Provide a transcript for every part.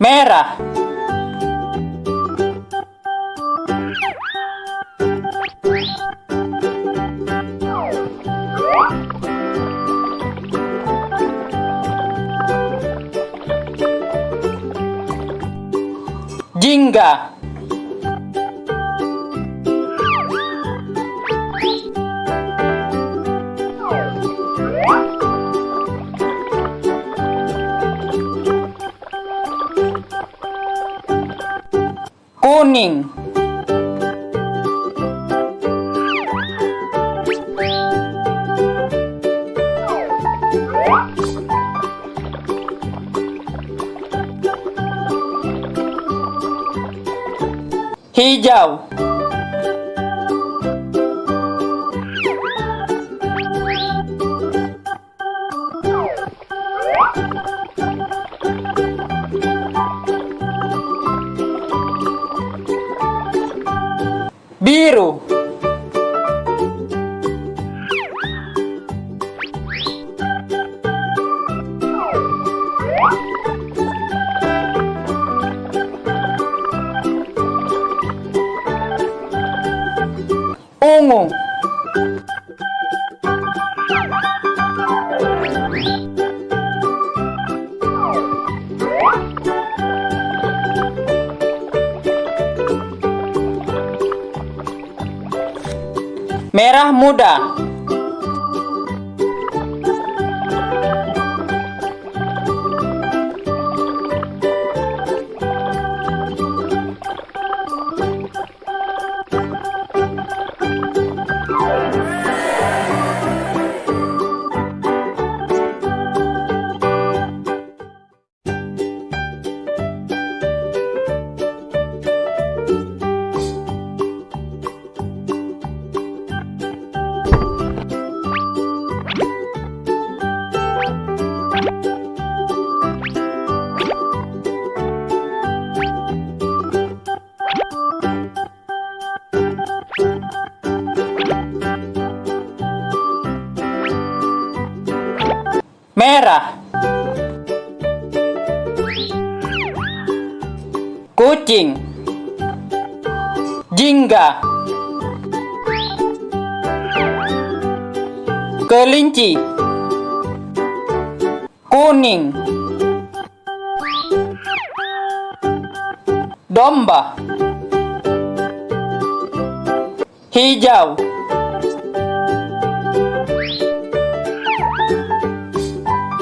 Merah. Jingga. Kuning. Hijau. Ungu. Merah muda. Merah. Kucing. Jingga. Kelinci. Kuning. Domba. Hijau.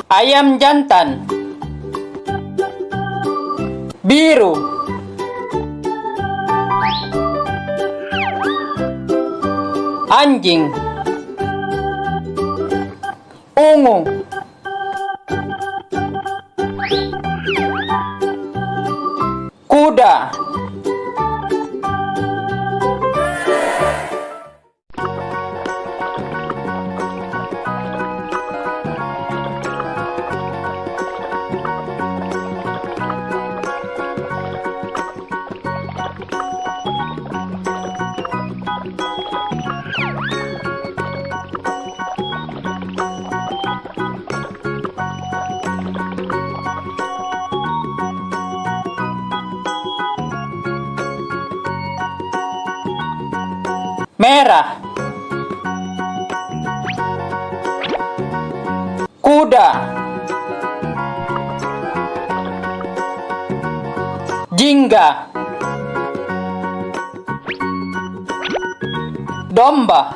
Ayam jantan. Biru. Anjing. Ungu. Merah. Kuda. Jingga. Domba.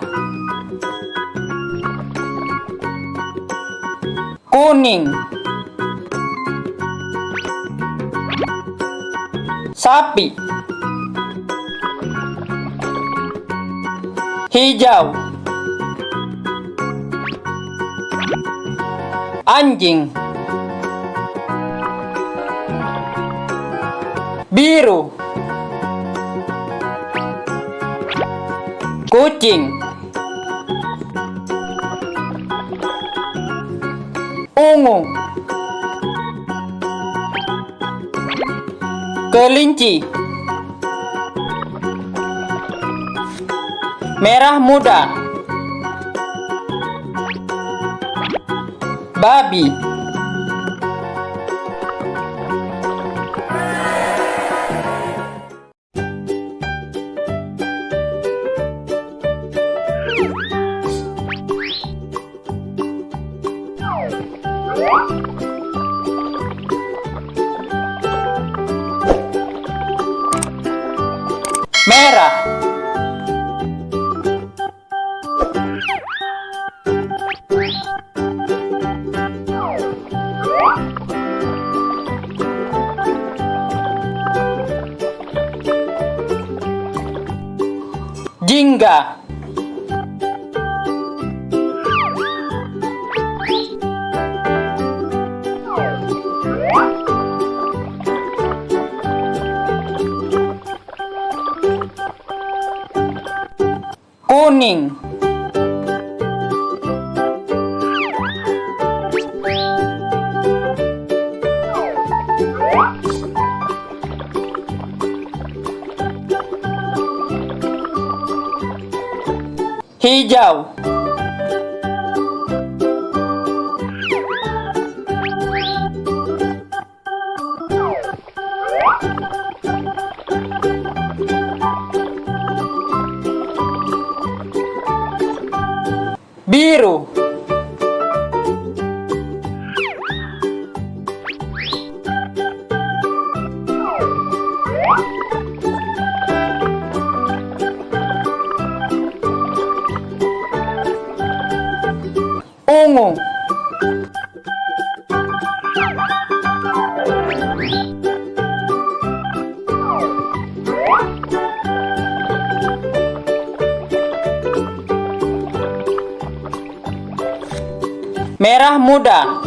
Kuning. Sapi. Hijau. Anjing. Biru. Kucing. Ungu. Kelinci. merah muda. Babi. Kuning hijau merah muda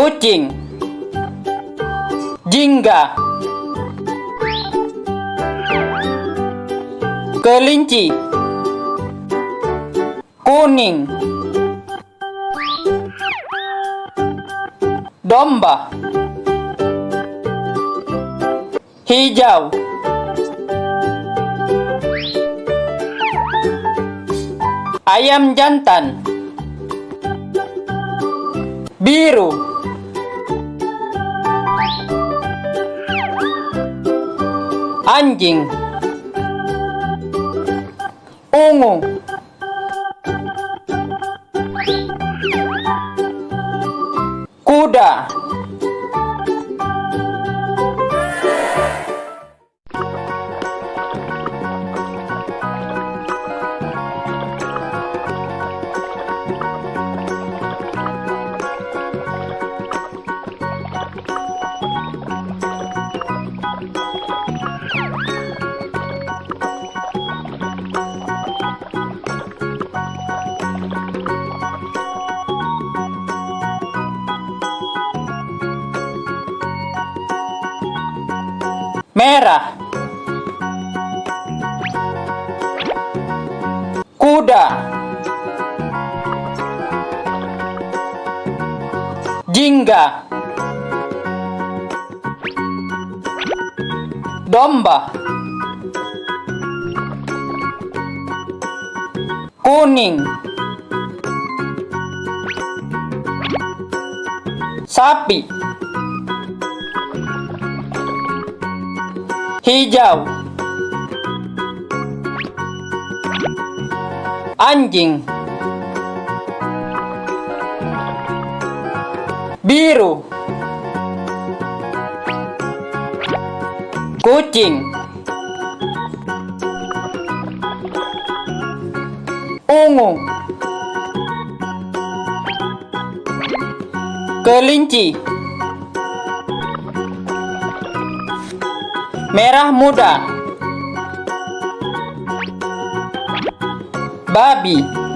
kucing. Jingga. Kelinci. Kuning. Domba. Hijau. Ayam jantan. Biru anjing. Ungu. Kuda merah. Kuda. Jingga. Domba. Kuning. Sapi hijau. Anjing. Biru. Kucing. Ungu. Kelinci. Merah muda. Babi